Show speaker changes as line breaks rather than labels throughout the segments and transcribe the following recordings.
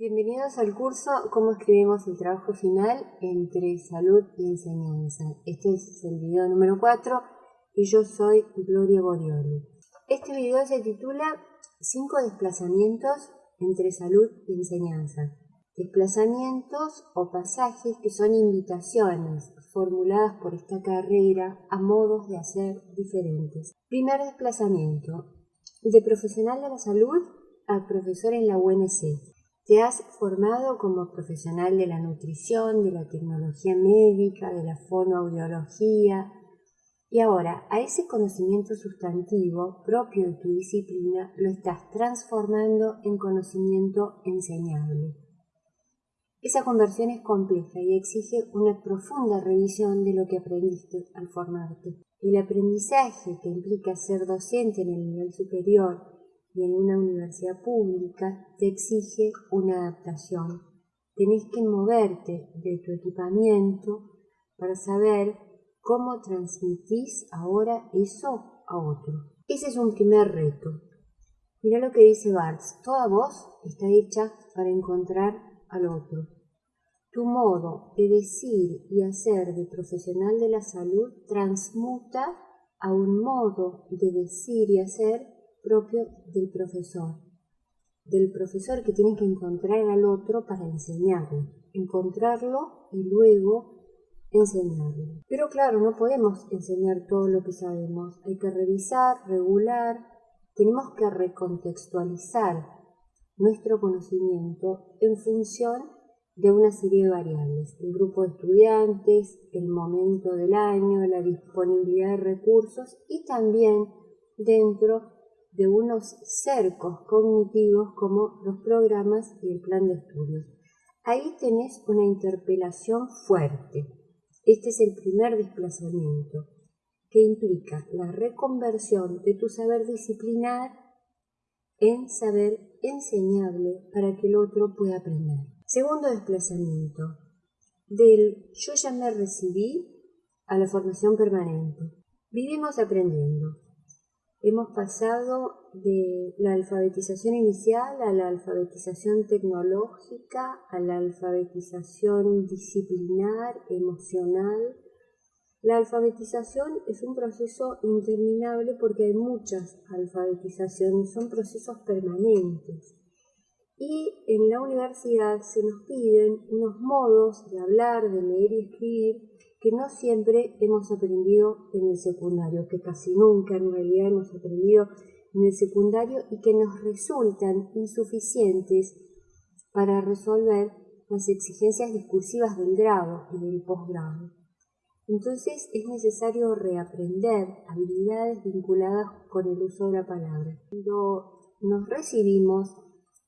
Bienvenidos al curso Cómo escribimos el trabajo final entre salud y enseñanza. Este es el video número 4 y yo soy Gloria Borioli. Este video se titula 5 desplazamientos entre salud y enseñanza. Desplazamientos o pasajes que son invitaciones formuladas por esta carrera a modos de hacer diferentes. Primer desplazamiento, de profesional de la salud a profesor en la UNC. Te has formado como profesional de la nutrición, de la tecnología médica, de la fonoaudiología, y ahora a ese conocimiento sustantivo propio de tu disciplina lo estás transformando en conocimiento enseñable. Esa conversión es compleja y exige una profunda revisión de lo que aprendiste al formarte. El aprendizaje que implica ser docente en el nivel superior y en una universidad pública te exige una adaptación. Tenés que moverte de tu equipamiento para saber cómo transmitís ahora eso a otro. Ese es un primer reto. Mira lo que dice Barthes. Toda voz está hecha para encontrar al otro. Tu modo de decir y hacer de profesional de la salud transmuta a un modo de decir y hacer propio del profesor, del profesor que tiene que encontrar al otro para enseñarlo, encontrarlo y luego enseñarlo. Pero claro, no podemos enseñar todo lo que sabemos, hay que revisar, regular, tenemos que recontextualizar nuestro conocimiento en función de una serie de variables, el grupo de estudiantes, el momento del año, la disponibilidad de recursos y también dentro de unos cercos cognitivos como los programas y el plan de estudios. Ahí tenés una interpelación fuerte. Este es el primer desplazamiento, que implica la reconversión de tu saber disciplinar en saber enseñable para que el otro pueda aprender. Segundo desplazamiento, del yo ya me recibí a la formación permanente. Vivimos aprendiendo. Hemos pasado de la alfabetización inicial a la alfabetización tecnológica, a la alfabetización disciplinar, emocional. La alfabetización es un proceso interminable porque hay muchas alfabetizaciones, son procesos permanentes. Y en la universidad se nos piden unos modos de hablar, de leer y escribir que no siempre hemos aprendido en el secundario, que casi nunca en realidad hemos aprendido en el secundario y que nos resultan insuficientes para resolver las exigencias discursivas del grado y del posgrado. Entonces es necesario reaprender habilidades vinculadas con el uso de la palabra. Cuando nos recibimos,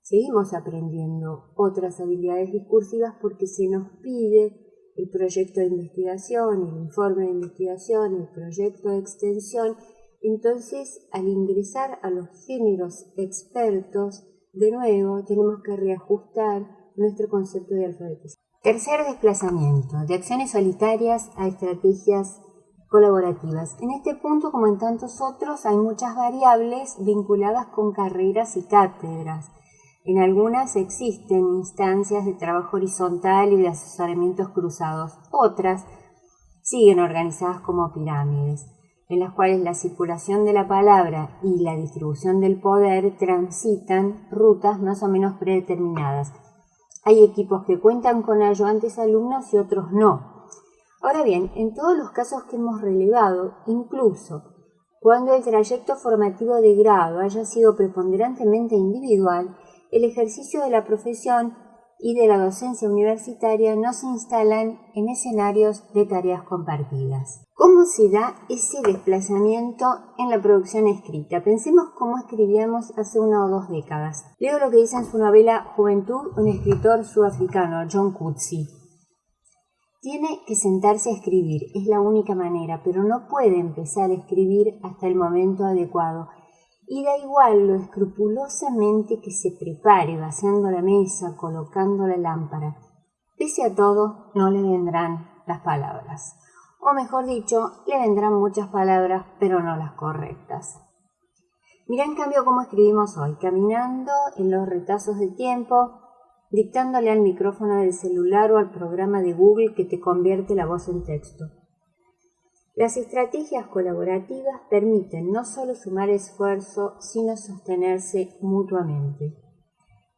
seguimos aprendiendo otras habilidades discursivas porque se nos pide el proyecto de investigación, el informe de investigación, el proyecto de extensión. Entonces, al ingresar a los géneros expertos, de nuevo tenemos que reajustar nuestro concepto de alfabetización. Tercer desplazamiento, de acciones solitarias a estrategias colaborativas. En este punto, como en tantos otros, hay muchas variables vinculadas con carreras y cátedras. En algunas existen instancias de trabajo horizontal y de asesoramientos cruzados. Otras siguen organizadas como pirámides, en las cuales la circulación de la palabra y la distribución del poder transitan rutas más o menos predeterminadas. Hay equipos que cuentan con ayudantes alumnos y otros no. Ahora bien, en todos los casos que hemos relevado, incluso cuando el trayecto formativo de grado haya sido preponderantemente individual, el ejercicio de la profesión y de la docencia universitaria no se instalan en escenarios de tareas compartidas. ¿Cómo se da ese desplazamiento en la producción escrita? Pensemos cómo escribíamos hace una o dos décadas. Leo lo que dice en su novela Juventud un escritor sudafricano, John Coetzee. Tiene que sentarse a escribir, es la única manera, pero no puede empezar a escribir hasta el momento adecuado y da igual lo escrupulosamente que se prepare vaciando la mesa, colocando la lámpara. Pese a todo, no le vendrán las palabras. O mejor dicho, le vendrán muchas palabras, pero no las correctas. Mira en cambio cómo escribimos hoy, caminando en los retazos de tiempo, dictándole al micrófono del celular o al programa de Google que te convierte la voz en texto. Las estrategias colaborativas permiten no solo sumar esfuerzo, sino sostenerse mutuamente.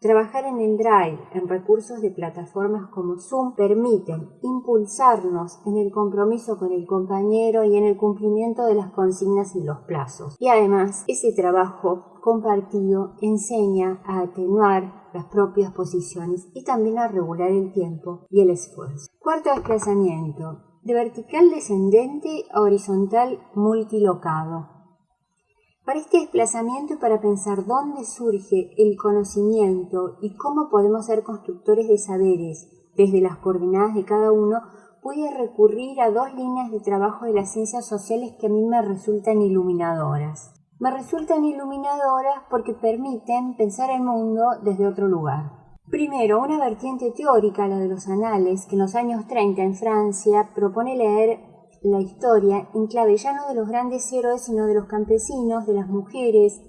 Trabajar en el Drive, en recursos de plataformas como Zoom, permiten impulsarnos en el compromiso con el compañero y en el cumplimiento de las consignas y los plazos. Y además, ese trabajo compartido enseña a atenuar las propias posiciones y también a regular el tiempo y el esfuerzo. Cuarto desplazamiento, de vertical descendente a horizontal multilocado. Para este desplazamiento y para pensar dónde surge el conocimiento y cómo podemos ser constructores de saberes desde las coordenadas de cada uno, voy a recurrir a dos líneas de trabajo de las ciencias sociales que a mí me resultan iluminadoras. Me resultan iluminadoras porque permiten pensar el mundo desde otro lugar. Primero, una vertiente teórica, la de los anales, que en los años 30 en Francia propone leer la historia en clave ya no de los grandes héroes, sino de los campesinos, de las mujeres,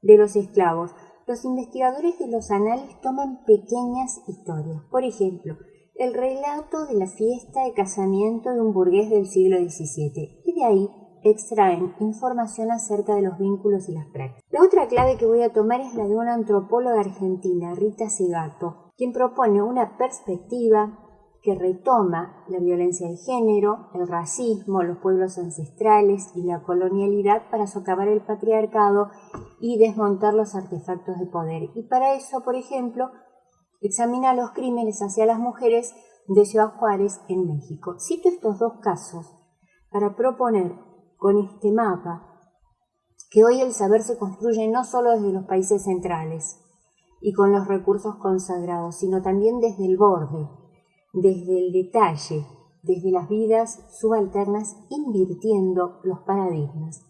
de los esclavos. Los investigadores de los anales toman pequeñas historias. Por ejemplo, el relato de la fiesta de casamiento de un burgués del siglo XVII y de ahí extraen información acerca de los vínculos y las prácticas. La otra clave que voy a tomar es la de una antropóloga argentina, Rita Segato, quien propone una perspectiva que retoma la violencia de género, el racismo, los pueblos ancestrales y la colonialidad para socavar el patriarcado y desmontar los artefactos de poder. Y para eso, por ejemplo, examina los crímenes hacia las mujeres de Ciudad Juárez en México. Cito estos dos casos para proponer con este mapa que hoy el saber se construye no solo desde los países centrales y con los recursos consagrados, sino también desde el borde, desde el detalle, desde las vidas subalternas, invirtiendo los paradigmas.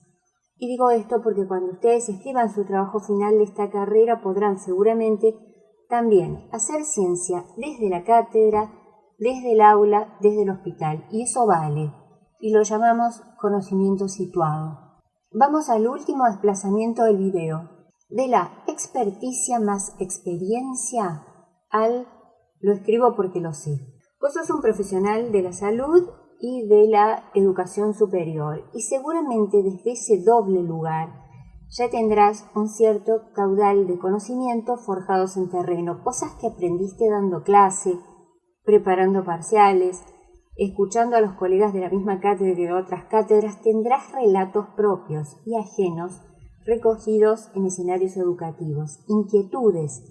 Y digo esto porque cuando ustedes escriban su trabajo final de esta carrera podrán seguramente también hacer ciencia desde la cátedra, desde el aula, desde el hospital. Y eso vale. Y lo llamamos conocimiento situado. Vamos al último desplazamiento del video. De la experticia más experiencia al lo escribo porque lo sé. Vos sos un profesional de la salud y de la educación superior y seguramente desde ese doble lugar ya tendrás un cierto caudal de conocimiento forjados en terreno, cosas que aprendiste dando clase, preparando parciales, escuchando a los colegas de la misma cátedra y de otras cátedras, tendrás relatos propios y ajenos recogidos en escenarios educativos, inquietudes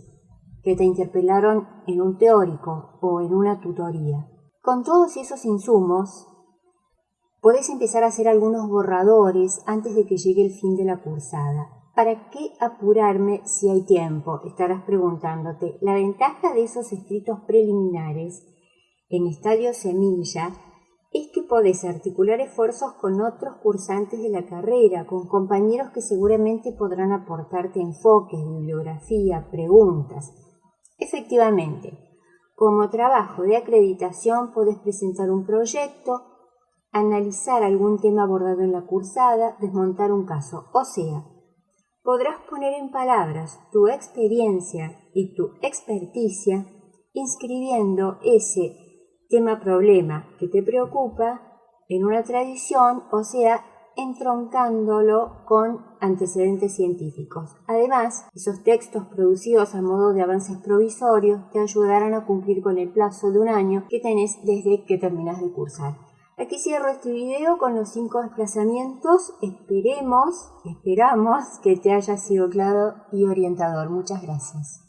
que te interpelaron en un teórico o en una tutoría. Con todos esos insumos, podés empezar a hacer algunos borradores antes de que llegue el fin de la cursada. ¿Para qué apurarme si hay tiempo? Estarás preguntándote. La ventaja de esos escritos preliminares en estadio semilla es que podés articular esfuerzos con otros cursantes de la carrera, con compañeros que seguramente podrán aportarte enfoques, bibliografía, preguntas. Efectivamente, como trabajo de acreditación puedes presentar un proyecto, analizar algún tema abordado en la cursada, desmontar un caso. O sea, podrás poner en palabras tu experiencia y tu experticia inscribiendo ese tema problema que te preocupa en una tradición, o sea, entroncándolo con antecedentes científicos. Además, esos textos producidos a modo de avances provisorios te ayudarán a cumplir con el plazo de un año que tenés desde que terminas de cursar. Aquí cierro este video con los cinco desplazamientos. Esperemos, esperamos que te haya sido claro y orientador. Muchas gracias.